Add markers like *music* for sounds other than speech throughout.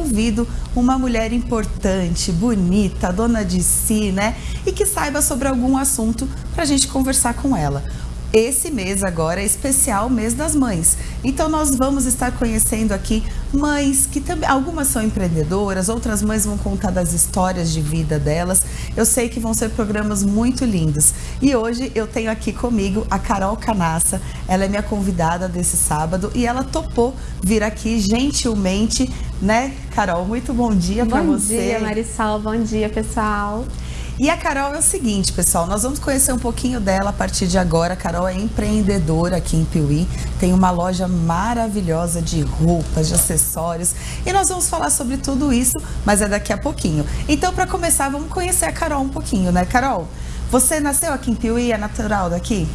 convido uma mulher importante, bonita, dona de si, né? E que saiba sobre algum assunto para a gente conversar com ela. Esse mês agora é especial mês das mães. Então nós vamos estar conhecendo aqui mães que também algumas são empreendedoras, outras mães vão contar das histórias de vida delas. Eu sei que vão ser programas muito lindos. E hoje eu tenho aqui comigo a Carol Canassa. Ela é minha convidada desse sábado e ela topou vir aqui gentilmente, né, Carol? Muito bom dia para você. Bom dia, Marisol. Bom dia, pessoal. E a Carol é o seguinte, pessoal, nós vamos conhecer um pouquinho dela a partir de agora. A Carol é empreendedora aqui em Piuí, tem uma loja maravilhosa de roupas, de acessórios, e nós vamos falar sobre tudo isso, mas é daqui a pouquinho. Então, para começar, vamos conhecer a Carol um pouquinho, né, Carol? Você nasceu aqui em Piuí, é natural daqui?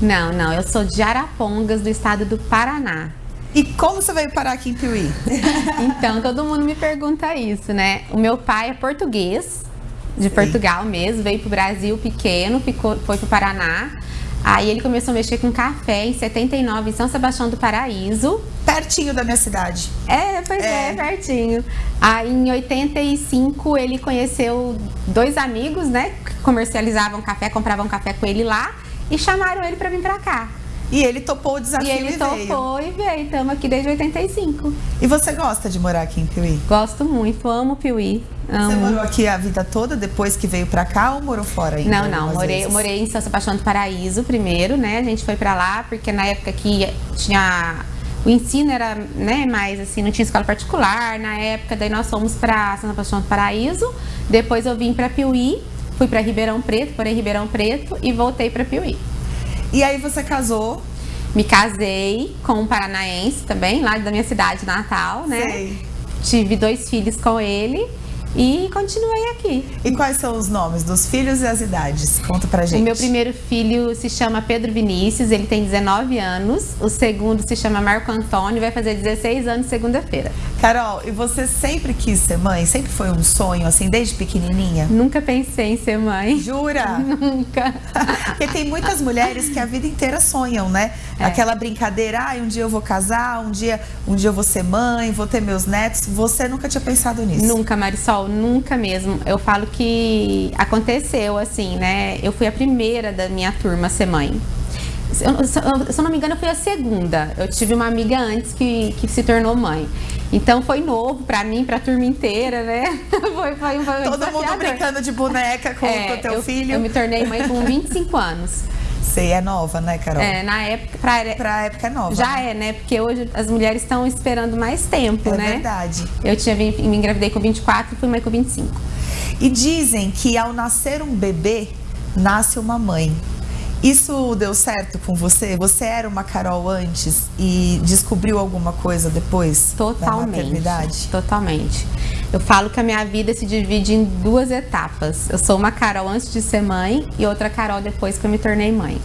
Não, não, eu sou de Arapongas, do estado do Paraná. E como você veio parar aqui em Piuí? então, todo mundo me pergunta isso, né? O meu pai é português, de Portugal mesmo, veio para o Brasil pequeno, ficou, foi para o Paraná. Aí ele começou a mexer com café em 79 em São Sebastião do Paraíso. Pertinho da minha cidade. É, pois é, é pertinho. Aí em 85 ele conheceu dois amigos, né, que comercializavam café, compravam café com ele lá e chamaram ele para vir para cá. E ele topou o desafio e ele e topou veio. e veio. Estamos aqui desde 85. E você gosta de morar aqui em Piuí? Gosto muito, amo Piuí. Amo. Você morou aqui a vida toda depois que veio para cá ou morou fora ainda? Não, não. Morei, morei em São Sebastião do Paraíso primeiro, né? A gente foi para lá porque na época que tinha o ensino era, né, mais assim, não tinha escola particular na época, daí nós fomos para São Sebastião do Paraíso, depois eu vim para Piuí, fui para Ribeirão Preto, porém Ribeirão Preto e voltei para Piuí. E aí você casou? Me casei com um paranaense também, lá da minha cidade natal, né? Sei. Tive dois filhos com ele e continuei aqui. E quais são os nomes dos filhos e as idades? Conta pra gente. O meu primeiro filho se chama Pedro Vinícius, ele tem 19 anos. O segundo se chama Marco Antônio, vai fazer 16 anos segunda-feira. Carol, e você sempre quis ser mãe? Sempre foi um sonho, assim, desde pequenininha? Nunca pensei em ser mãe. Jura? *laughs* Nunca. *laughs* Porque tem muitas mulheres que a vida inteira sonham, né? É. Aquela brincadeira, ah, um dia eu vou casar, um dia, um dia eu vou ser mãe, vou ter meus netos. Você nunca tinha pensado nisso? Nunca, Marisol nunca mesmo. Eu falo que aconteceu assim, né? Eu fui a primeira da minha turma a ser mãe. Se eu, se eu não me engano, eu fui a segunda. Eu tive uma amiga antes que, que se tornou mãe. Então foi novo para mim, para a turma inteira, né? *laughs* foi, foi, foi Todo mundo brincando de boneca com *laughs* é, o teu eu, filho. Eu me tornei mãe com *laughs* 25 anos. Sei, é nova, né, Carol? É, na época. Pra, pra época é nova. Já né? é, né? Porque hoje as mulheres estão esperando mais tempo, é né? É verdade. Eu tinha, me engravidei com 24 e fui mãe com 25. E dizem que ao nascer um bebê, nasce uma mãe. Isso deu certo com você? Você era uma Carol antes e descobriu alguma coisa depois Totalmente, da maternidade? Totalmente. Eu falo que a minha vida se divide em duas etapas. Eu sou uma Carol antes de ser mãe e outra Carol depois que eu me tornei mãe.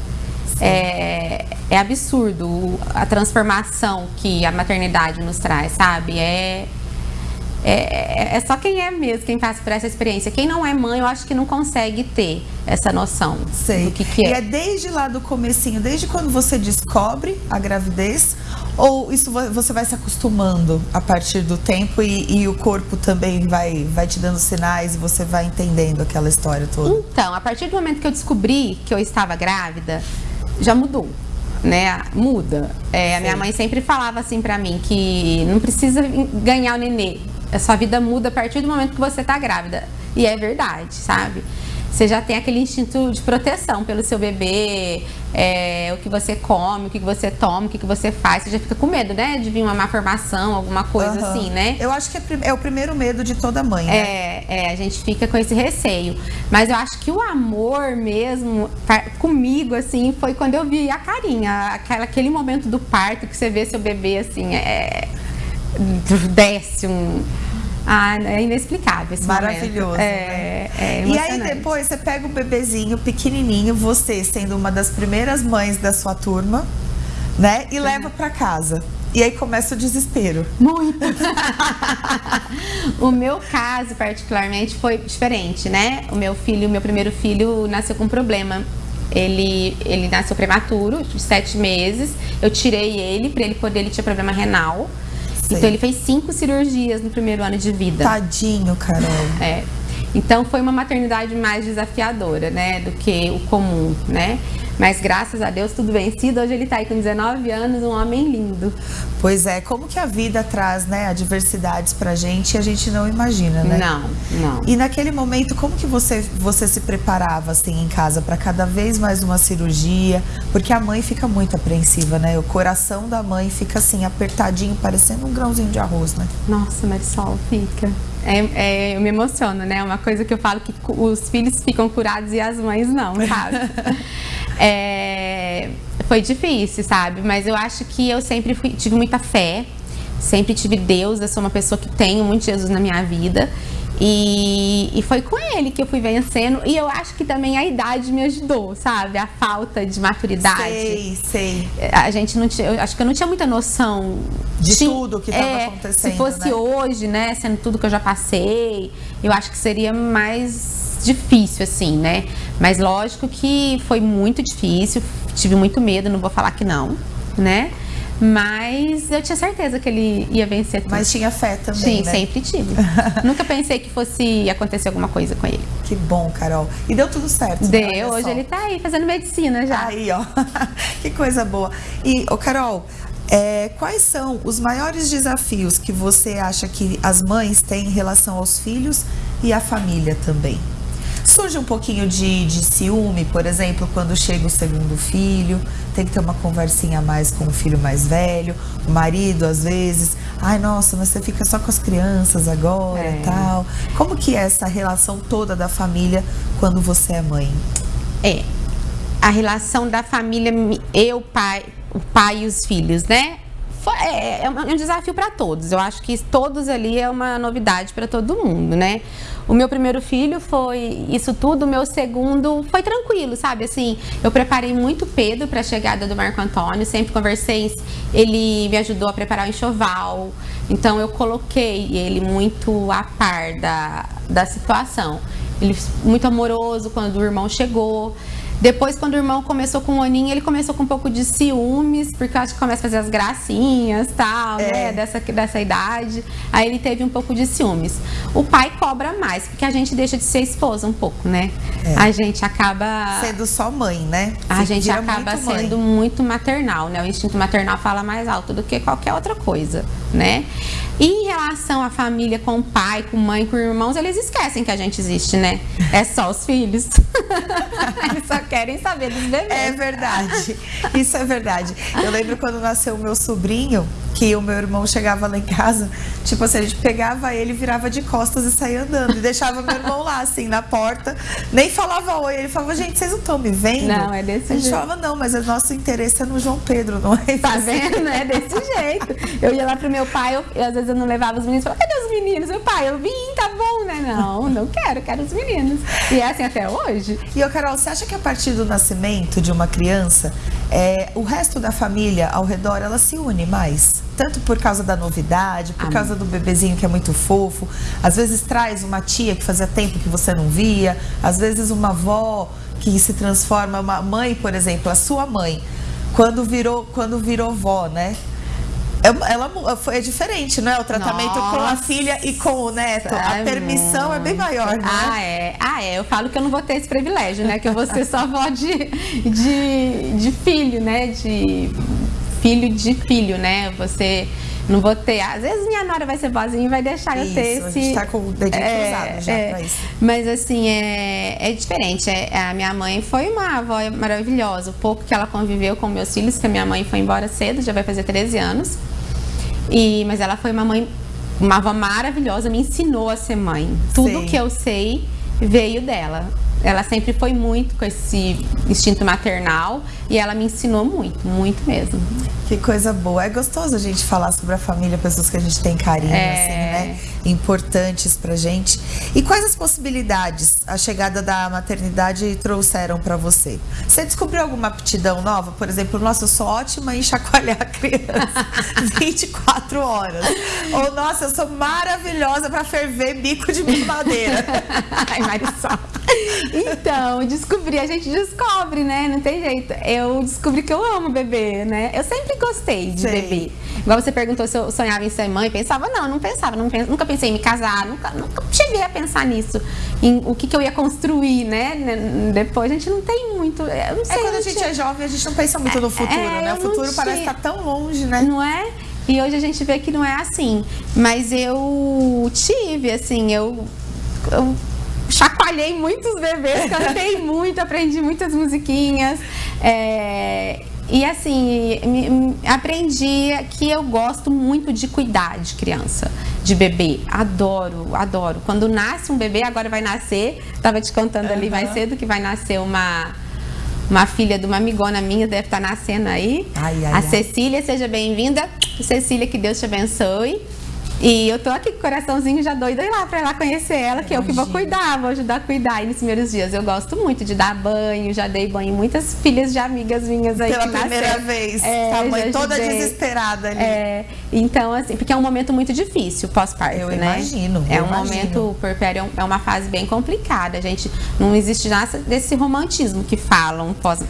É, é, absurdo a transformação que a maternidade nos traz, sabe? É, é, é, só quem é mesmo, quem passa por essa experiência. Quem não é mãe, eu acho que não consegue ter essa noção Sei. do que, que é. E é desde lá do comecinho, desde quando você descobre a gravidez, ou isso você vai se acostumando a partir do tempo e, e, o corpo também vai, vai te dando sinais e você vai entendendo aquela história toda? Então, a partir do momento que eu descobri que eu estava grávida, já mudou né, muda. É, a minha mãe sempre falava assim para mim que não precisa ganhar o nenê, a sua vida muda a partir do momento que você está grávida. E é verdade, sabe? Você já tem aquele instinto de proteção pelo seu bebê, é, o que você come, o que você toma, o que você faz. Você já fica com medo, né? De vir uma má formação, alguma coisa uhum. assim, né? Eu acho que é, é, o primeiro medo de toda mãe, né? É, é, a gente fica com esse receio. Mas eu acho que o amor mesmo, comigo, assim, foi quando eu vi a carinha. Aquela, aquele momento do parto que você vê seu bebê, assim, é desce um. Ah, é inexplicável esse Maravilhoso. É, né? é e aí depois você pega o bebezinho pequenininho, você sendo uma das primeiras mães da sua turma, né? E uhum. leva para casa. E aí começa o desespero. Muito. *laughs* o meu caso, particularmente, foi diferente, né? O meu filho, o meu primeiro filho, nasceu com um problema. Ele, ele nasceu prematuro, de sete meses. Eu tirei ele para ele poder, ele tinha problema renal. Sei. Então ele fez cinco cirurgias no primeiro ano de vida. Tadinho, Carol. É. Então foi uma maternidade mais desafiadora, né, do que o comum, né? Mas graças a Deus, tudo vencido. Hoje ele está aí com 19 anos, um homem lindo. Pois é, como que a vida traz, né, adversidades pra gente e a gente não imagina, né? Não, não. E naquele momento, como que você, você se preparava, assim, em casa para cada vez mais uma cirurgia? Porque a mãe fica muito apreensiva, né? O coração da mãe fica, assim, apertadinho, parecendo um grãozinho de arroz, né? Nossa, Marisol, fica. É, é, eu me emociono, né? Uma coisa que eu falo que os filhos ficam curados e as mães não, sabe? *laughs* É, foi difícil, sabe? Mas eu acho que eu sempre fui, tive muita fé, sempre tive Deus, eu sou uma pessoa que tenho muito Jesus na minha vida. E, e, foi com ele que eu fui vencendo. E eu acho que também a idade me ajudou, sabe? A falta de maturidade. Sei, sei. A gente não tinha. Eu acho que eu não tinha muita noção de tudo que estava é, acontecendo. Se fosse né? hoje, né? Sendo tudo que eu já passei, eu acho que seria mais difícil, assim, né? Mas lógico que foi muito difícil, tive muito medo, não vou falar que não, né? Mas eu tinha certeza que ele ia vencer tudo. Mas tinha fé também, Sim, né? sempre tive. *laughs* Nunca pensei que fosse acontecer alguma coisa com ele. Que bom, Carol. E deu tudo certo. Deu, né? hoje ele tá aí fazendo medicina já. Aí, ó. *laughs* que coisa boa. E, ô Carol, é, quais são os maiores desafios que você acha que as mães têm em relação aos filhos e à família também? Surge um pouquinho de, de ciúme, por exemplo, quando chega o segundo filho, tem que ter uma conversinha a mais com o filho mais velho, o marido às vezes, ai nossa, mas você fica só com as crianças agora e é. tal. Como que é essa relação toda da família quando você é mãe? É, a relação da família, eu, pai, o pai e os filhos, né? É, é, um desafio para todos. Eu acho que todos ali é uma novidade para todo mundo, né? O meu primeiro filho foi isso tudo, o meu segundo foi tranquilo, sabe? Assim, eu preparei muito Pedro para a chegada do Marco Antônio, sempre conversei, ele me ajudou a preparar o enxoval, então eu coloquei ele muito a par da, da situação. Ele muito amoroso quando o irmão chegou. Depois, quando o irmão começou com o Oninho, ele começou com um pouco de ciúmes, porque eu acho que começa a fazer as gracinhas tal, é. né? Dessa, dessa idade. Aí ele teve um pouco de ciúmes. O pai cobra mais, porque a gente deixa de ser esposa um pouco, né? É. A gente acaba. Sendo só mãe, né? A gente acaba muito sendo mãe. muito maternal, né? O instinto maternal fala mais alto do que qualquer outra coisa, né? E em relação à família com pai, com mãe, com irmãos, eles esquecem que a gente existe, né? É só os filhos. *laughs* eles só querem saber dos bebês. É verdade. Isso é verdade. Eu lembro quando nasceu o meu sobrinho, que o meu irmão chegava lá em casa, tipo assim, a gente pegava ele, virava de costas e saía andando. E deixava meu irmão lá, assim, na porta. Nem falava oi. Ele falava, gente, vocês não estão me vendo? Não, é desse jeito. A gente jeito. falava, não, mas o nosso interesse é no João Pedro, não é? Tá vendo? É desse jeito. Eu ia lá pro meu pai, eu, eu às vezes eu não levava os meninos. Falava, cadê os meninos? Meu pai, eu vim, tá bom, né? Não, não quero, quero os meninos. E é assim até hoje. E, ô Carol, você acha que a partir do nascimento de uma criança, é, o resto da família ao redor, ela se une mais? Tanto por causa da novidade, por Amém. causa do bebezinho que é muito fofo. Às vezes traz uma tia que fazia tempo que você não via. Às vezes uma avó que se transforma, uma mãe, por exemplo, a sua mãe, quando virou, quando virou vó, né? É ela foi é diferente, não é? O tratamento Nossa. com a filha e com o neto. a permissão é bem maior, né? Ah, é. Ah, é. Eu falo que eu não vou ter esse privilégio, né? Que eu vou ser só avó de, de, de filho, né? De filho de filho, né? Você não vou ter. Às vezes minha nora vai ser vozinha e vai deixar isso, eu ter esse. A gente tá com o dedinho é, cruzado já é, pra isso. Mas assim, é, é diferente. É, a minha mãe foi uma avó maravilhosa. O pouco que ela conviveu com meus filhos, que a minha mãe foi embora cedo, já vai fazer 13 anos. E, mas ela foi uma mãe, uma avó maravilhosa, me ensinou a ser mãe. Tudo Sim. que eu sei veio dela. Ela sempre foi muito com esse instinto maternal e ela me ensinou muito, muito mesmo. Que coisa boa. É gostoso a gente falar sobre a família, pessoas que a gente tem carinho, é... assim, né? Importantes pra gente. E quais as possibilidades a chegada da maternidade trouxeram para você? Você descobriu alguma aptidão nova? Por exemplo, nossa, eu sou ótima em chacoalhar a criança *laughs* 24 horas. Ou, nossa, eu sou maravilhosa para ferver bico de madeira. *laughs* Ai, Marisol. Então, descobri, a gente descobre, né? Não tem jeito. Eu descobri que eu amo bebê, né? Eu sempre gostei de Sei. bebê. Igual você perguntou se eu sonhava em ser mãe, pensava, não, não pensava, não pens... nunca pensei em me casar, nunca, nunca cheguei a pensar nisso, em o que, que eu ia construir, né? Depois a gente não tem muito. Eu não sei, é quando a gente é jovem, a gente não pensa muito no futuro, é, né? O futuro parece estar tão longe, né? Não é? E hoje a gente vê que não é assim. Mas eu tive, assim, eu, eu chacoalhei muitos bebês, cantei *laughs* muito, aprendi muitas musiquinhas. É, e assim, aprendi que eu gosto muito de cuidar de criança, de bebê. Adoro, adoro. Quando nasce um bebê, agora vai nascer, estava te contando uhum. ali mais cedo que vai nascer uma uma filha de uma amigona minha, deve estar tá nascendo aí. Ai, ai, a ai. Cecília, seja bem-vinda. Cecília, que Deus te abençoe. E eu tô aqui com o coraçãozinho já doida lá pra ir lá conhecer ela, que eu que vou cuidar, vou ajudar a cuidar aí nos primeiros dias. Eu gosto muito de dar banho, já dei banho em muitas filhas de amigas minhas aí. Pela primeira nasceram. vez, é, a mãe toda desesperada ali. É, então, assim, porque é um momento muito difícil pós-parto, né? Eu imagino. É um imagino. momento puerpério, é uma fase bem complicada. A gente não existe nada desse romantismo que falam pós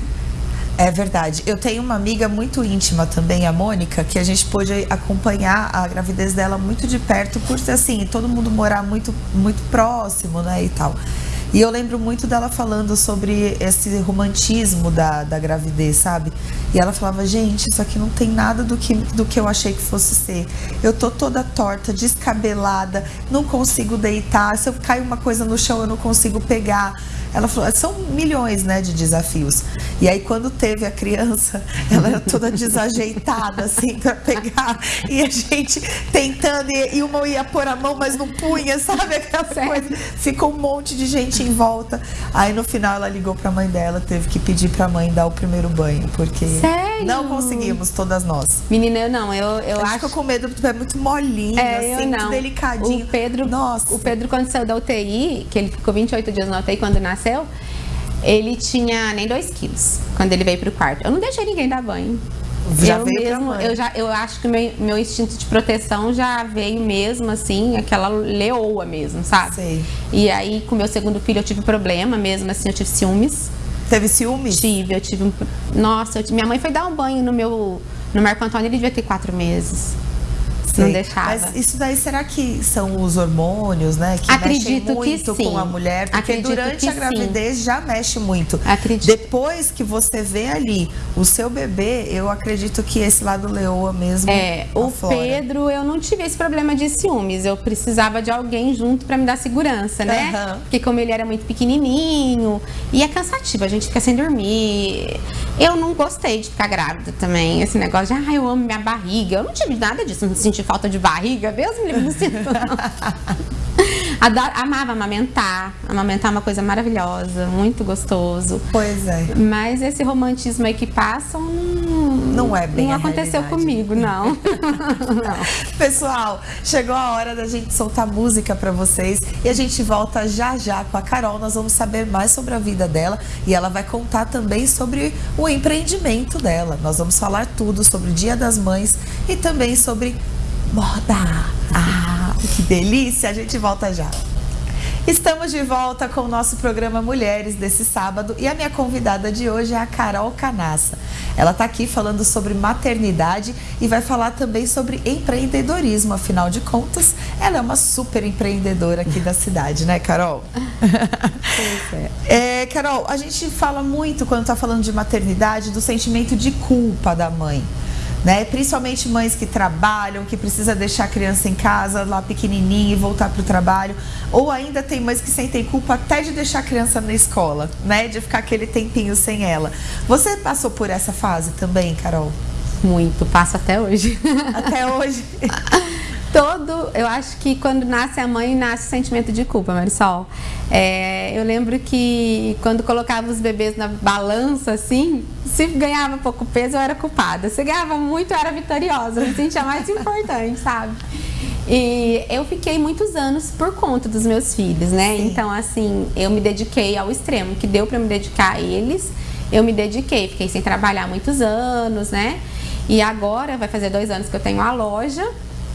é verdade. Eu tenho uma amiga muito íntima também, a Mônica, que a gente pôde acompanhar a gravidez dela muito de perto, por assim, todo mundo morar muito, muito próximo, né, e tal. E eu lembro muito dela falando sobre esse romantismo da, da gravidez, sabe? E ela falava, gente, isso aqui não tem nada do que, do que eu achei que fosse ser. Eu tô toda torta, descabelada, não consigo deitar. Se eu cair uma coisa no chão, eu não consigo pegar. Ela falou, são milhões, né, de desafios. E aí quando teve a criança, *laughs* ela era toda desajeitada, assim, para pegar. E a gente tentando, e, e uma ia pôr a mão, mas não punha, sabe? Aquela coisa. Ficou um monte de gente em volta. Aí no final ela ligou para a mãe dela, teve que pedir para a mãe dar o primeiro banho, porque Sério? não conseguimos, todas nós. Menina, eu não, eu, eu acho. com medo, porque é muito molinho, é, assim, muito delicadinho. O Pedro, Nossa. o Pedro, quando saiu da UTI, que ele ficou 28 dias na UTI quando nasceu, ele tinha nem 2 quilos quando ele veio pro quarto. Eu não deixei ninguém dar banho. Já eu mesmo, eu já, eu acho que meu, meu instinto de proteção já veio mesmo assim, aquela leoa mesmo, sabe? Sei. E aí com meu segundo filho eu tive problema mesmo, assim, eu tive ciúmes. Teve ciúmes? Tive, eu tive um, Nossa, eu, minha mãe foi dar um banho no meu no Marco Antônio, ele devia ter quatro meses. Sei. Não deixava. Mas isso daí, será que são os hormônios, né? Que Acredito mexem muito que sim. com a mulher? Porque Acredito durante a gravidez sim. já mexe muito. Acredito. Depois que você vê ali o seu bebê, eu acredito que esse lado leoa mesmo. É, o aflora. Pedro, eu não tive esse problema de ciúmes. Eu precisava de alguém junto para me dar segurança, né? Uhum. Porque como ele era muito pequenininho, e é cansativo, a gente fica sem dormir. Eu não gostei de ficar grávida também. Esse negócio de, ah, eu amo minha barriga. Eu não tive nada disso, não senti falta de barriga, mesmo me não sinto, *laughs* Adoro, amava amamentar. Amamentar é uma coisa maravilhosa, muito gostoso. Pois é. Mas esse romantismo aí que passam não, não é bem Não aconteceu comigo, não. *laughs* não. Pessoal, chegou a hora da gente soltar música para vocês e a gente volta já já com a Carol. Nós vamos saber mais sobre a vida dela e ela vai contar também sobre o empreendimento dela. Nós vamos falar tudo sobre o Dia das Mães e também sobre moda. Ah, que delícia! A gente volta já. Estamos de volta com o nosso programa Mulheres desse sábado e a minha convidada de hoje é a Carol Canassa. Ela está aqui falando sobre maternidade e vai falar também sobre empreendedorismo. Afinal de contas, ela é uma super empreendedora aqui da cidade, né, Carol? É. *laughs* é, Carol, a gente fala muito quando está falando de maternidade do sentimento de culpa da mãe né? Principalmente mães que trabalham, que precisa deixar a criança em casa lá pequenininha e voltar para o trabalho, ou ainda tem mães que sentem culpa até de deixar a criança na escola, né? De ficar aquele tempinho sem ela. Você passou por essa fase também, Carol? Muito, passo até hoje. Até hoje. *laughs* todo, eu acho que quando nasce a mãe, nasce o sentimento de culpa, Marisol. É, eu lembro que quando colocava os bebês na balança, assim, se ganhava pouco peso, eu era culpada. Se ganhava muito, eu era vitoriosa, eu me sentia mais *laughs* importante, sabe? E eu fiquei muitos anos por conta dos meus filhos, né? Sim. Então, assim, eu me dediquei ao extremo, que deu para me dedicar a eles, eu me dediquei. Fiquei sem trabalhar muitos anos, né? E agora vai fazer dois anos que eu tenho a loja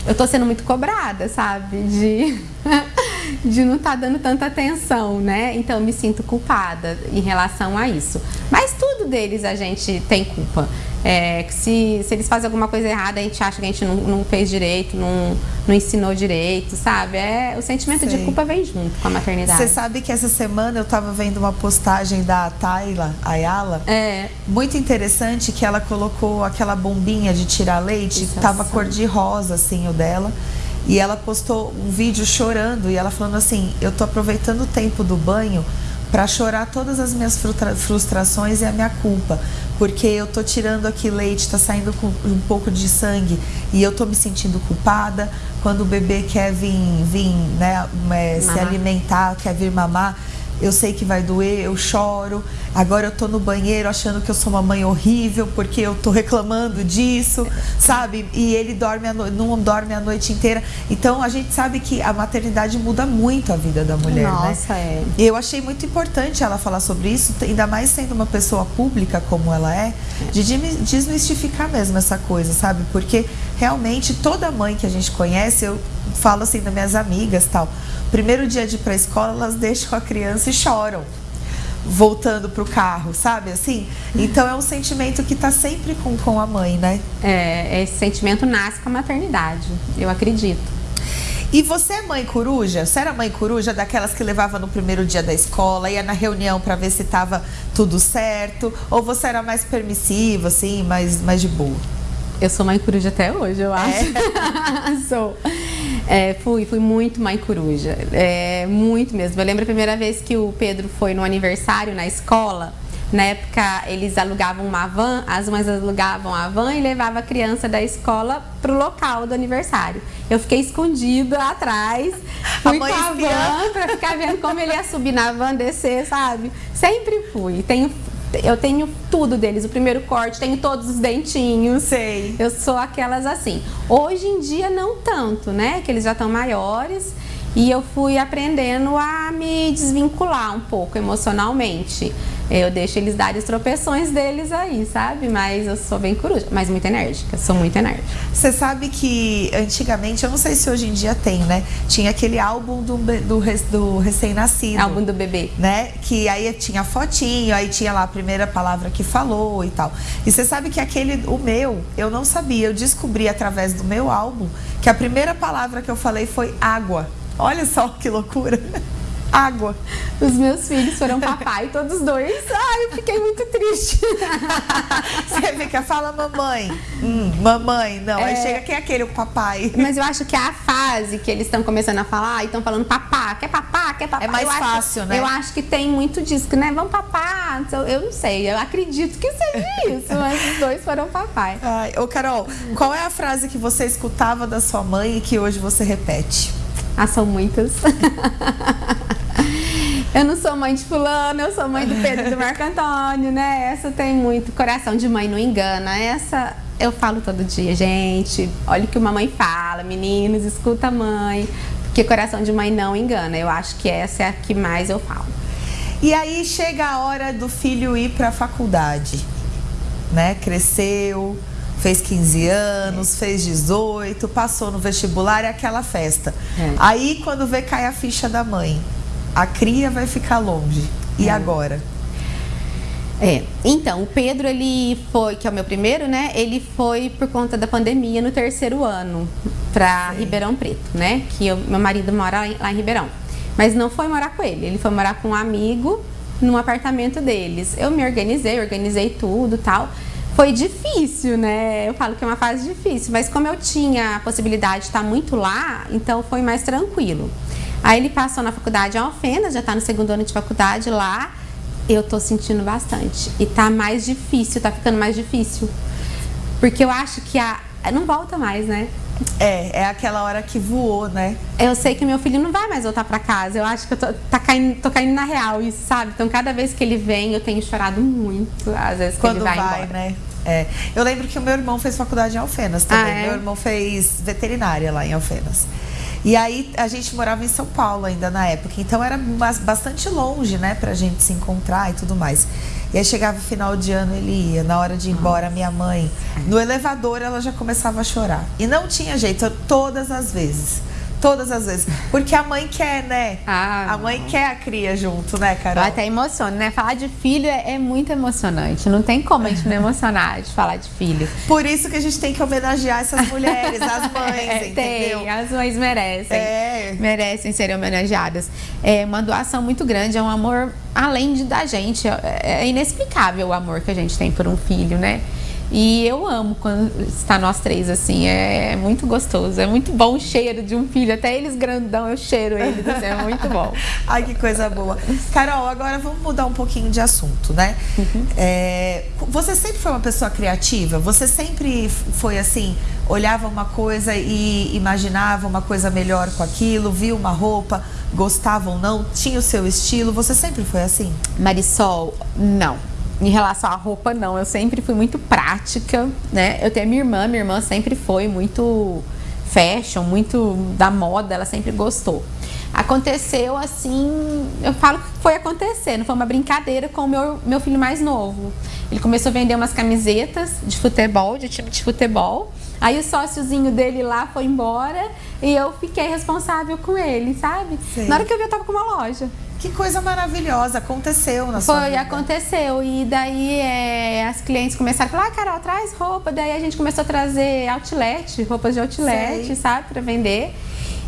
eu tô sendo muito cobrada, sabe? De *laughs* de não estar tá dando tanta atenção, né? Então eu me sinto culpada em relação a isso. Mas tudo deles a gente tem culpa. É, se, se eles fazem alguma coisa errada, a gente acha que a gente não, não fez direito, não, não ensinou direito, sabe? É, o sentimento Sei. de culpa vem junto com a maternidade. Você sabe que essa semana eu estava vendo uma postagem da Tayla Ayala, é. muito interessante, que ela colocou aquela bombinha de tirar leite, Isso tava cor de rosa, assim, o dela. E ela postou um vídeo chorando e ela falando assim: Eu tô aproveitando o tempo do banho para chorar todas as minhas frustrações e a minha culpa, porque eu tô tirando aqui leite, tá saindo com um pouco de sangue e eu tô me sentindo culpada. Quando o bebê quer vir, vir né, é, se alimentar, quer vir mamar, eu sei que vai doer, eu choro. Agora eu tô no banheiro achando que eu sou uma mãe horrível porque eu tô reclamando disso, sabe? E ele dorme no... não dorme a noite inteira. Então a gente sabe que a maternidade muda muito a vida da mulher, né? Nossa, né? é. E eu achei muito importante ela falar sobre isso, ainda mais sendo uma pessoa pública como ela é, de desmistificar mesmo essa coisa, sabe? Porque realmente toda mãe que a gente conhece, eu falo assim das minhas amigas, tal Primeiro dia de ir para a escola, elas deixam a criança e choram voltando para o carro, sabe? Assim, então é um sentimento que está sempre com, com a mãe, né? É, esse sentimento nasce com a maternidade, eu acredito. E você é mãe coruja? Você era mãe coruja daquelas que levava no primeiro dia da escola, ia na reunião para ver se estava tudo certo? Ou você era mais permissiva, assim, mais, mais de boa? Eu sou mãe coruja até hoje, eu acho. É. *laughs* sou. É, fui, fui muito mãe coruja. É, muito mesmo. Eu lembro a primeira vez que o Pedro foi no aniversário na escola. Na época, eles alugavam uma van, as mães alugavam a van e levavam a criança da escola pro local do aniversário. Eu fiquei escondida atrás, fui com a van pra ficar vendo como ele ia subir na van, descer, sabe? Sempre fui. Tenho eu tenho tudo deles, o primeiro corte, tenho todos os dentinhos. Sei. Eu sou aquelas assim. Hoje em dia não tanto, né? Que eles já estão maiores e eu fui aprendendo a me desvincular um pouco emocionalmente. Eu deixo eles darem os tropeções deles aí, sabe? Mas eu sou bem coruja, mas muito enérgica, sou muito enérgica. Você sabe que antigamente, eu não sei se hoje em dia tem, né? Tinha aquele álbum do, do, do recém-nascido. Álbum do bebê. Né? Que aí tinha fotinho, aí tinha lá a primeira palavra que falou e tal. E você sabe que aquele, o meu, eu não sabia, eu descobri através do meu álbum que a primeira palavra que eu falei foi água. Olha só que loucura água. Os meus filhos foram papai, *laughs* todos dois. Ai, eu fiquei muito triste. *laughs* Você fica, fala mamãe. Hum, mamãe, não. É... Aí chega, quem é aquele, o papai? Mas eu acho que é a fase que eles estão começando a falar e estão falando papá, quer papá, quer papá. É mais eu fácil, acho, né? Eu acho que tem muito disso, né? Vamos papá. Eu não sei, eu acredito que seja isso, *laughs* mas os dois foram papai. Ai, ô Carol, qual é a frase que você escutava da sua mãe e que hoje você repete? Ah, são muitas. *laughs* eu não sou mãe de fulano, eu sou mãe do Pedro do Marco Antônio, né? Essa tem muito. Coração de mãe não engana. Essa eu falo todo dia, gente. Olha o que uma mãe fala, meninos, escuta a mãe. Porque coração de mãe não engana. Eu acho que essa é a que mais eu falo. E aí chega a hora do filho ir para a faculdade, né? Cresceu, fez 15 anos, é. fez 18, passou no vestibular e aquela festa. É. Aí quando vê cai a ficha da mãe, a cria vai ficar longe. E é. agora? É, então, o Pedro, ele foi, que é o meu primeiro, né? Ele foi por conta da pandemia no terceiro ano para Ribeirão Preto, né? Que eu, meu marido mora lá em Ribeirão. Mas não foi morar com ele, ele foi morar com um amigo no apartamento deles. Eu me organizei, organizei tudo tal. Foi difícil, né? Eu falo que é uma fase difícil, mas como eu tinha a possibilidade de estar muito lá, então foi mais tranquilo. Aí ele passou na faculdade em Alfenas, já está no segundo ano de faculdade lá. Eu tô sentindo bastante. E tá mais difícil, tá ficando mais difícil. Porque eu acho que a. Não volta mais, né? É, é aquela hora que voou, né? Eu sei que meu filho não vai mais voltar para casa. Eu acho que eu tô, tá caindo, tô caindo na real, isso, sabe? Então, cada vez que ele vem, eu tenho chorado muito, às vezes, Quando ele vai, vai embora. né? É. Eu lembro que o meu irmão fez faculdade em Alfenas também. Ah, é? Meu irmão fez veterinária lá em Alfenas. E aí a gente morava em São Paulo ainda na época, então era bastante longe, né, pra gente se encontrar e tudo mais. E aí chegava o final de ano, ele ia. Na hora de ir embora, minha mãe, no elevador, ela já começava a chorar. E não tinha jeito, todas as vezes Todas as vezes. Porque a mãe quer, né? Ah, a mãe quer a cria junto, né, Carol? Até emociono, né? Falar de filho é, é, muito emocionante. Não tem como a gente não emocionar de falar de filho. Por isso que a gente tem que homenagear essas *laughs* mulheres, as mães, é, entendeu? Tem, as mães merecem. É. Merecem serem homenageadas. É uma doação muito grande, é um amor além de da gente. É, é inexplicável o amor que a gente tem por um filho, né? E eu amo quando está nós três assim, é muito gostoso, é muito bom o cheiro de um filho, até eles grandão eu cheiro eles, é muito bom. *laughs* Ai, que coisa boa. Carol, agora vamos mudar um pouquinho de assunto, né? Uhum. É, você sempre foi uma pessoa criativa? Você sempre foi assim, olhava uma coisa e imaginava uma coisa melhor com aquilo, via uma roupa, gostava ou não, tinha o seu estilo, você sempre foi assim? Marisol, não em relação à roupa, não. Eu sempre fui muito prática, né? Eu tenho minha irmã, minha irmã sempre foi muito fashion, muito da moda, ela sempre gostou. Aconteceu assim, eu falo que foi acontecendo, foi uma brincadeira com o meu, meu filho mais novo. Ele começou a vender umas camisetas de futebol, de time de futebol. Aí o sóciozinho dele lá foi embora e eu fiquei responsável com ele, sabe? Sim. Na hora que eu vi, eu tava com uma loja. Que coisa maravilhosa, aconteceu na Foi, sua vida. aconteceu. E daí é, as clientes começaram a falar, ah, Carol, traz roupa. Daí a gente começou a trazer outlet, roupas de outlet, Sei. sabe, para vender.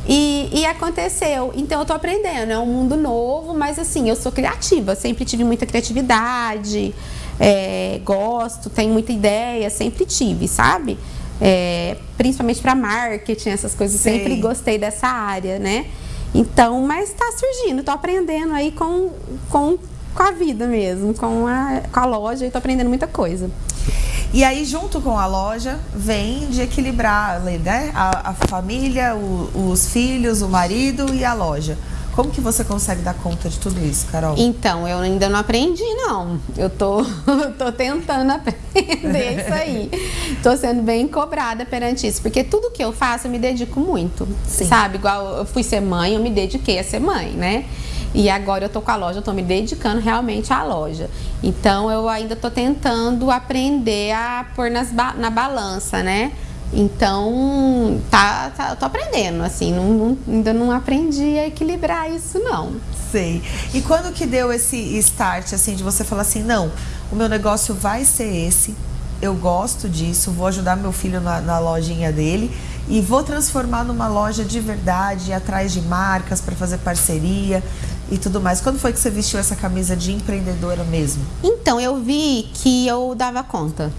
E, e, aconteceu. Então eu tô aprendendo, é um mundo novo, mas assim, eu sou criativa, sempre tive muita criatividade, é, gosto, tenho muita ideia, sempre tive, sabe? É, principalmente para marketing, essas coisas, Sei. sempre gostei dessa área, né? Então, mas está surgindo, estou aprendendo aí com, com, com a vida mesmo, com a, com a loja e estou aprendendo muita coisa. E aí, junto com a loja, vem de equilibrar né? a, a família, o, os filhos, o marido e a loja. Como que você consegue dar conta de tudo isso, Carol? Então, eu ainda não aprendi, não. Eu tô, *laughs* tô tentando aprender *laughs* isso aí. tô sendo bem cobrada perante isso, porque tudo que eu faço eu me dedico muito. Sim. Sabe? Igual eu fui ser mãe, eu me dediquei a ser mãe, né? E agora eu tô com a loja, eu tô me dedicando realmente à loja. Então eu ainda tô tentando aprender a pôr nas na balança, né? Então, tá, tá, eu tô aprendendo, assim, não, não, ainda não aprendi a equilibrar isso, não. Sei. E quando que deu esse start, assim, de você falar assim, não, o meu negócio vai ser esse, eu gosto disso, vou ajudar meu filho na, na lojinha dele e vou transformar numa loja de verdade, atrás de marcas para fazer parceria e tudo mais. Quando foi que você vestiu essa camisa de empreendedora mesmo? Então, eu vi que eu dava conta,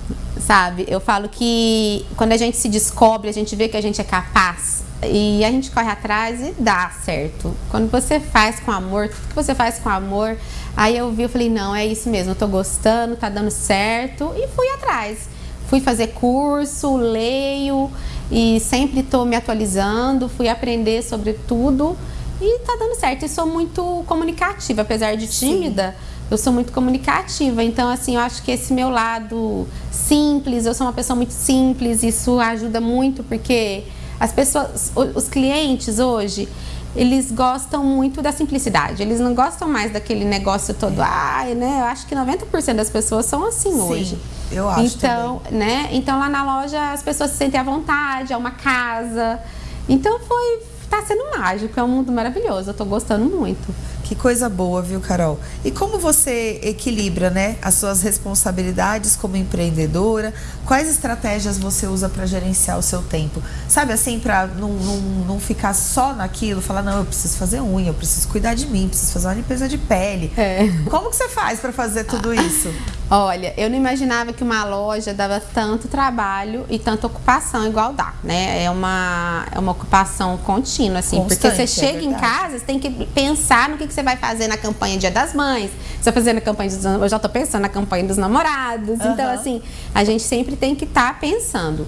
sabe? Eu falo que quando a gente se descobre, a gente vê que a gente é capaz e a gente corre atrás e dá certo. Quando você faz com amor, tudo que você faz com amor, aí eu vi, eu falei, não, é isso mesmo, eu tô gostando, tá dando certo e fui atrás. Fui fazer curso, leio e sempre tô me atualizando, fui aprender sobre tudo e tá dando certo. E sou muito comunicativa, apesar de tímida, Sim. Eu sou muito comunicativa. Então, assim, eu acho que esse meu lado simples, eu sou uma pessoa muito simples, isso ajuda muito, porque as pessoas, os clientes hoje, eles gostam muito da simplicidade. Eles não gostam mais daquele negócio todo, ai, né? Eu acho que 90% das pessoas são assim Sim, hoje. Eu acho então, também. né? Então lá na loja as pessoas se sentem à vontade, é uma casa. Então foi tá sendo mágico, é um mundo maravilhoso, eu tô gostando muito. Que coisa boa, viu, Carol? E como você equilibra, né, as suas responsabilidades como empreendedora? Quais estratégias você usa para gerenciar o seu tempo? Sabe assim, para não, não, não ficar só naquilo, falar, não, eu preciso fazer unha, eu preciso cuidar de mim, preciso fazer uma limpeza de pele. É. Como que você faz para fazer tudo isso? Olha, eu não imaginava que uma loja dava tanto trabalho e tanta ocupação igual dá, né? É uma, é uma ocupação contínua, assim. Constante, porque você é chega é em casa, você tem que pensar no que, que você vai fazer na campanha Dia das Mães. Você vai fazer na campanha dos Eu já tô pensando na campanha dos namorados. Uhum. Então, assim, a gente sempre tem que estar tá pensando.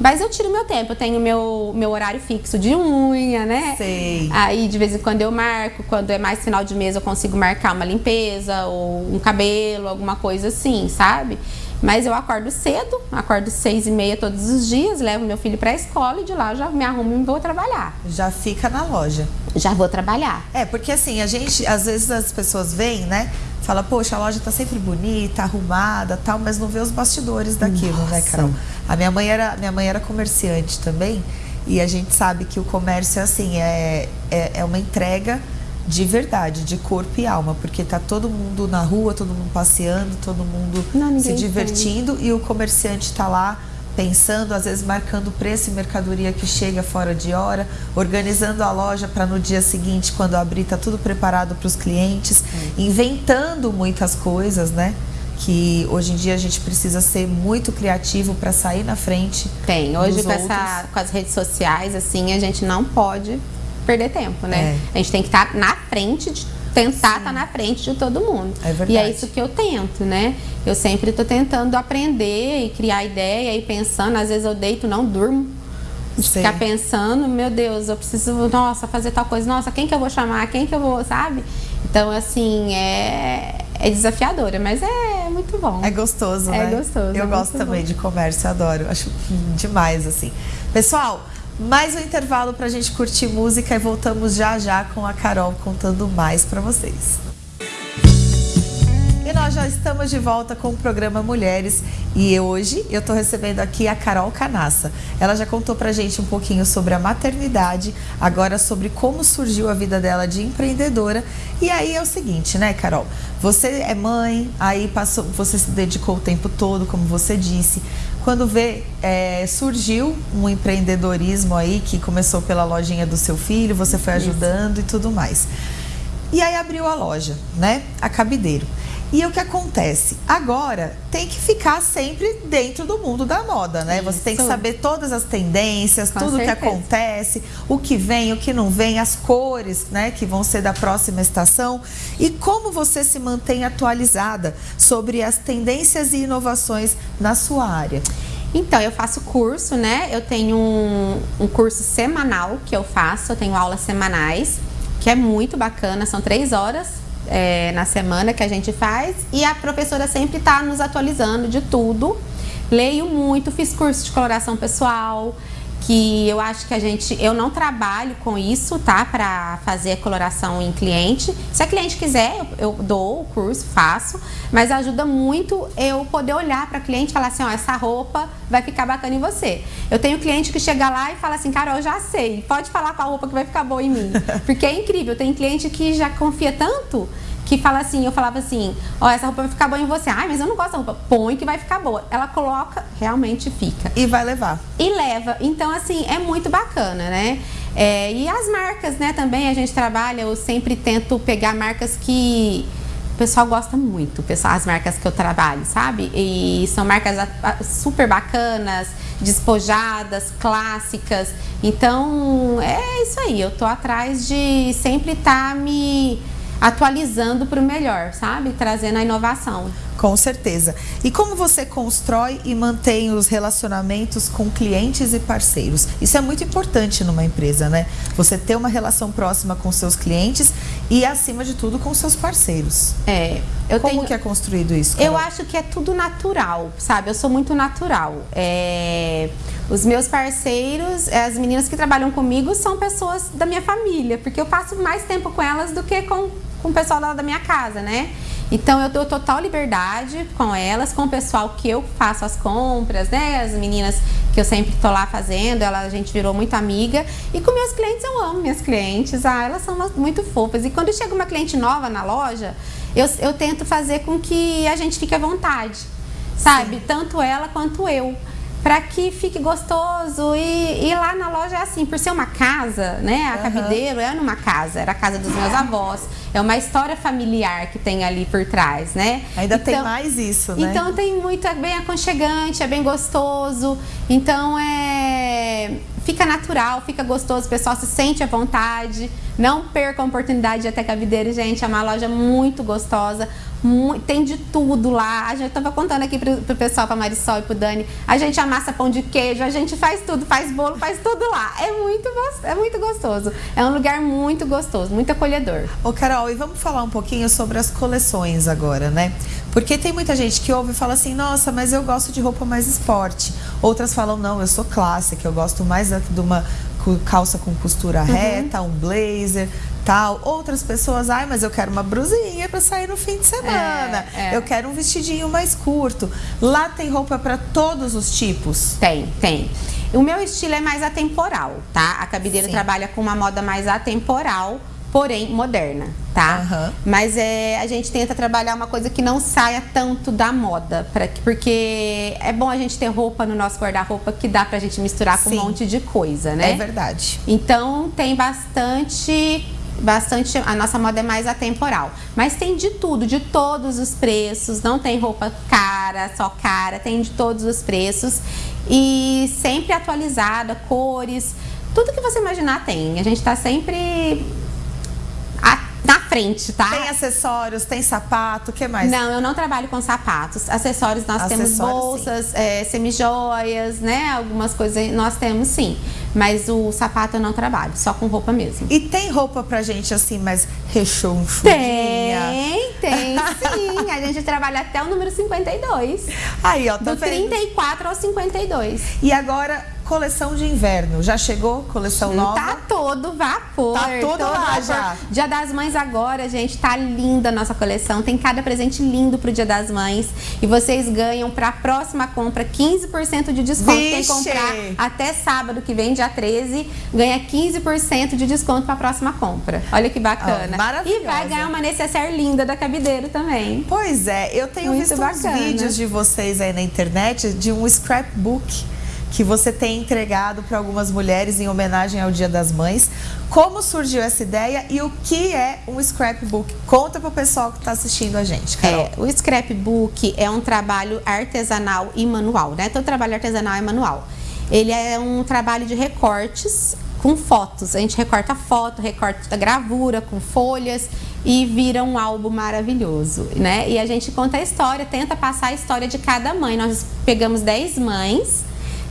Mas eu tiro meu tempo, eu tenho meu, meu horário fixo de unha, né? Sei. Aí de vez em quando eu marco, quando é mais final de mês eu consigo marcar uma limpeza ou um cabelo, alguma coisa assim, sabe? Mas eu acordo cedo, acordo seis e meia todos os dias, levo meu filho para a escola e de lá já me arrumo e vou trabalhar. Já fica na loja. Já vou trabalhar. É, porque assim, a gente, às vezes as pessoas vêm, né? Fala, poxa, a loja tá sempre bonita, arrumada, tal, mas não vê os bastidores daquilo, né, Nossa. né, Carol? A minha mãe era, minha mãe era comerciante também E a gente sabe que o comércio é assim, é, é, é uma entrega de verdade, de corpo e alma, porque tá todo mundo na rua, todo mundo passeando, todo mundo Não, se divertindo e o comerciante está lá pensando, às vezes marcando preço e mercadoria que chega fora de hora, organizando a loja para no dia seguinte, quando abrir, tá tudo preparado para os clientes, inventando muitas coisas, né? Que hoje em dia a gente precisa ser muito criativo para sair na frente. Tem. Hoje com, essa, com as redes sociais, assim, a gente não pode perder tempo, né? É. A gente tem que estar na frente de tentar estar na frente de todo mundo. É verdade. E é isso que eu tento, né? Eu sempre estou tentando aprender e criar ideia e pensando, às vezes eu deito, não durmo. De ficar pensando, meu Deus, eu preciso, nossa, fazer tal coisa, nossa, quem que eu vou chamar, quem que eu vou, sabe? Então, assim, é, é desafiadora, mas é muito bom. É gostoso, É né? gostoso, Eu é gosto também bom. de comércio, adoro. Acho demais, assim. Pessoal, mais um intervalo pra gente curtir música e voltamos já já com a Carol contando mais pra vocês. E nós já estamos de volta com o programa Mulheres e hoje eu estou recebendo aqui a Carol Canassa. Ela já contou pra gente um pouquinho sobre a maternidade, agora sobre como surgiu a vida dela de empreendedora. E aí é o seguinte, né, Carol? Você é mãe, aí passou, você se dedicou o tempo todo, como você disse. Quando vê, é, surgiu um empreendedorismo aí que começou pela lojinha do seu filho, você foi ajudando e tudo mais. E aí abriu a loja, né? A Cabideiro. E o que acontece? Agora tem que ficar sempre dentro do mundo da moda, né? Você tem que Isso. saber todas as tendências, Com tudo que acontece, o que vem, o que não vem, as cores, né, que vão ser da próxima estação e como você se mantém atualizada sobre as tendências e inovações na sua área. Então, eu faço curso, né? Eu tenho um, um curso semanal que eu faço, eu tenho aulas semanais, que é muito bacana, são três horas é, na semana que a gente faz e a professora sempre está nos atualizando de tudo. Leio muito, fiz curso de coloração pessoal, que eu acho que a gente, eu não trabalho com isso, tá? Para fazer coloração em cliente. Se a cliente quiser, eu, eu dou o curso, faço, mas ajuda muito eu poder olhar para cliente e falar assim, ó, essa roupa vai ficar bacana em você. Eu tenho cliente que chega lá e fala assim, cara, eu já sei, pode falar qual roupa que vai ficar boa em mim, *laughs* porque é incrível. Tem cliente que já confia tanto que fala assim, eu falava assim, ó, essa roupa vai ficar boa em você. Ai, mas eu não gosto da roupa. Põe que vai ficar boa. Ela coloca, realmente fica E vai levar. e leva. Então, assim, é muito bacana, né? É, e as marcas, né, também a gente trabalha, eu sempre tento pegar marcas que o pessoal gosta muito, pessoal, as marcas que eu trabalho, sabe? E são marcas super bacanas, despojadas, clássicas. Então, é isso aí, eu tô atrás de sempre estar me atualizando para o melhor, sabe? Trazendo a inovação. Com certeza. E como você constrói e mantém os relacionamentos com clientes e parceiros? Isso é muito importante numa empresa, né? Você ter uma relação próxima com seus clientes e, acima de tudo, com seus parceiros. É, eu como tenho... que é construído isso? Eu Carol? acho que é tudo natural, sabe? Eu sou muito natural. É, Os meus parceiros, é, as meninas que trabalham comigo, são pessoas da minha família, porque eu passo mais tempo com elas do que com, com o pessoal lá da minha casa, né? Então eu dou total liberdade com elas, com o pessoal que eu faço as compras, né? As meninas que eu sempre tô lá fazendo, ela, a gente virou muito amiga. E com meus clientes, eu amo minhas clientes. Ah, elas são muito fofas. E quando chega uma cliente nova na loja, eu, eu tento fazer com que a gente fique à vontade, sabe? Tanto ela quanto eu. Pra que fique gostoso. E, e lá na loja é assim, por ser uma casa, né? A Aham. Cabideiro é numa casa, era a casa dos meus avós. É uma história familiar que tem ali por trás, né? Ainda tem Então- mais isso, né? então tem muito, é bem aconchegante, é bem gostoso. Então é. Fica natural, fica gostoso, o pessoal se sente à vontade. Não perca a oportunidade de até Cabideiro, gente. É uma loja muito gostosa. mu- tem de tudo lá. A gente tava contando aqui pro, pro pessoal, pra Marisol e pro Dani. A gente amassa pão de queijo, a gente faz tudo, faz bolo, faz tudo lá. É muito, é muito gostoso. É um lugar muito gostoso, muito acolhedor. Ô Carol, e vamos falar um pouquinho sobre as coleções agora, né? Porque tem muita gente que ouve e fala assim, nossa, mas eu gosto de roupa mais esporte. Outras falam, não, eu sou clássica, eu gosto mais de uma calça com costura reta, um blazer, tal. Outras pessoas, ai, mas eu quero uma brusinha para sair no fim de semana. É, é. Eu quero um vestidinho mais curto. Lá tem roupa para todos os tipos. Tem, tem. O meu estilo é mais atemporal, tá? A cabideira Sim. trabalha com uma moda mais atemporal, porém moderna, tá? Aham. Mas é, a gente tenta trabalhar uma coisa que não saia tanto da moda, pra, que- porque é bom a gente ter roupa no nosso guarda-roupa que dá pra gente misturar com Sim. um monte de coisa, né? É verdade. Então tem bastante, bastante. A nossa moda é mais atemporal. Mas tem de tudo, de todos os preços. Não tem roupa cara, só cara, tem de todos os preços. E sempre atualizada, cores, tudo que você imaginar tem. A gente tá sempre frente, tá? Tem acessórios, tem sapato, o que mais? Não, eu não trabalho com sapatos. Acessórios nós temos Acessórios, bolsas, é, semijoias, né? Algumas coisas nós temos sim. Mas o sapato eu não trabalho, só com roupa mesmo. E tem roupa pra gente assim, mais rechonchudinha? Tem, tem sim. A gente trabalha até o número 52. Aí, ó, tá Do vendo? 34 ao 52. E agora, coleção de inverno. Já chegou? Coleção nova? Tá todo vapor. Tá todo lá vapor. já. Dia das Mães agora, gente, tá linda a nossa coleção. Tem cada presente lindo pro Dia das Mães. E vocês ganham pra próxima compra 15% de desconto. Quem Vixe! comprar até sábado que vem, dia 13, ganha 15% de desconto pra próxima compra. Olha que bacana. Maravilhosa. e vai ganhar uma necessaire linda da Cabideiro também. Pois é, eu tenho Muito visto bacana. vídeos de vocês aí na internet de um scrapbook que você tem entregado para algumas mulheres em homenagem ao Dia das Mães. Como surgiu essa ideia e o que é um scrapbook? Conta pro pessoal que está assistindo a gente, Carol. É, o scrapbook é um trabalho artesanal e manual, né? Todo trabalho artesanal é manual. Ele é um trabalho de recortes com fotos. A gente recorta foto, recorta gravura com folhas e vira um álbum maravilhoso, né? E a gente conta a história, tenta passar a história de cada mãe. Nós pegamos 10 mães,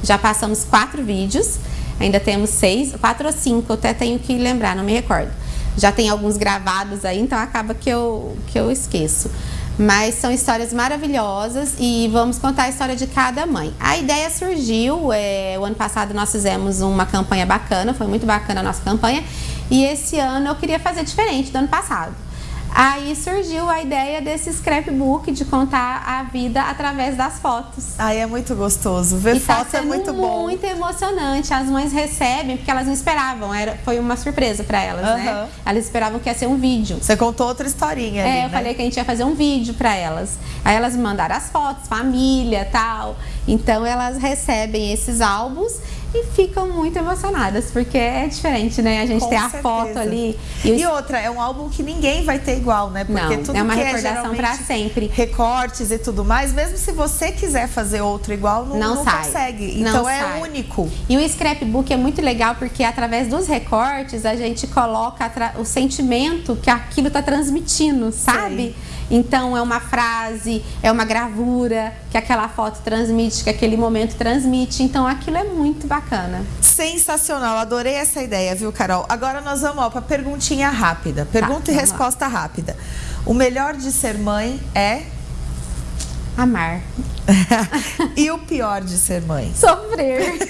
já passamos quatro vídeos, ainda temos seis, quatro ou cinco, eu até tenho que lembrar, não me recordo. Já tem alguns gravados aí, então acaba que eu, que eu esqueço. Mas são histórias maravilhosas e vamos contar a história de cada mãe. A ideia surgiu, é, o ano passado nós fizemos uma campanha bacana, foi muito bacana a nossa campanha. E esse ano eu queria fazer diferente do ano passado. Aí surgiu a ideia desse scrapbook de contar a vida através das fotos. Ai, é muito gostoso. Ver E tá foto é sendo muito bom. muito emocionante. As mães recebem porque elas não esperavam. Era, foi uma surpresa para elas, né? Aham. Elas esperavam que ia ser um vídeo. Você contou outra historinha ali, É, eu né? falei que a gente ia fazer um vídeo para elas. Aí elas mandaram as fotos, família, tal. Então elas recebem esses álbuns e ficam muito emocionadas, porque é diferente, né? A gente Com tem a certeza. foto ali. o E outra, é um álbum que ninguém vai ter igual, né? Porque Não, tudo é uma que recordação é geralmente sempre. Recortes e tudo mais, mesmo se você quiser fazer outro igual, não, Não não consegue. Não Então é sai. único. E o scrapbook é muito legal porque através dos recortes a gente coloca o sentimento que aquilo está transmitindo, sabe? Então é uma frase, é uma gravura que aquela foto transmite, que aquele momento transmite. Então aquilo é muito bacana. Sensacional, adorei essa ideia, viu, Carol? Agora nós vamos para perguntinha rápida. Pergunta e vamos lá. resposta rápida. O melhor de ser mãe é Amar. *laughs* e o pior de ser mãe? Sofrer. *laughs*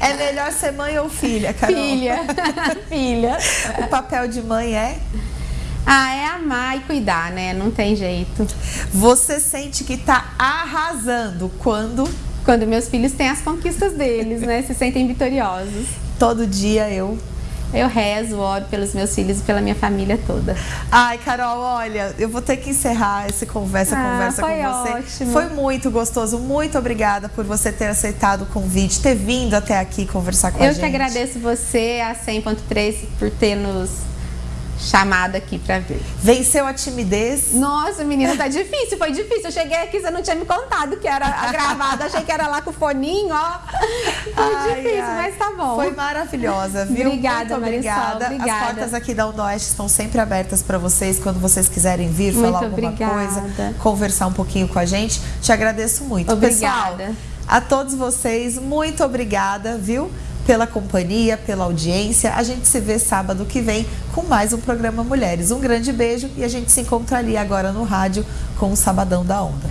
É melhor ser mãe ou filha, Carol? Filha. *laughs* Filha. O papel de mãe é Ah, é amar e cuidar, né? Não tem jeito. você sente que tá arrasando quando Quando meus filhos têm as conquistas deles, né? Se sentem vitoriosos. *laughs* todo dia eu Eu rezo, oro pelos meus filhos e pela minha família toda. Ai, Carol, olha, eu vou ter que encerrar essa conversa, Ah, conversa foi com você. ótimo. Foi muito gostoso. Muito obrigada por você ter aceitado o convite, ter vindo até aqui conversar com a Eu gente. que agradeço você, a 100.3, por ter nos chamado aqui pra ver. Venceu a timidez. Nossa, menina, tá difícil, foi difícil. Eu cheguei aqui, você não tinha me contado que era a gravada, achei que era lá com o foninho, ó. Foi Ai, difícil, ai. mas tá bom. Foi maravilhosa, viu? Obrigada, Muito obrigada. Marisol, obrigada. As portas aqui da Onda Oeste estão sempre abertas para vocês quando vocês quiserem vir Muito falar alguma obrigada. coisa, conversar um pouquinho com a gente. Te agradeço muito. Obrigada. Pessoal, a todos vocês, muito obrigada, viu? Pela companhia, pela audiência. A gente se vê sábado que vem com mais um programa Mulheres. Um grande beijo e a gente se encontra ali agora no rádio com o Sabadão da Onda.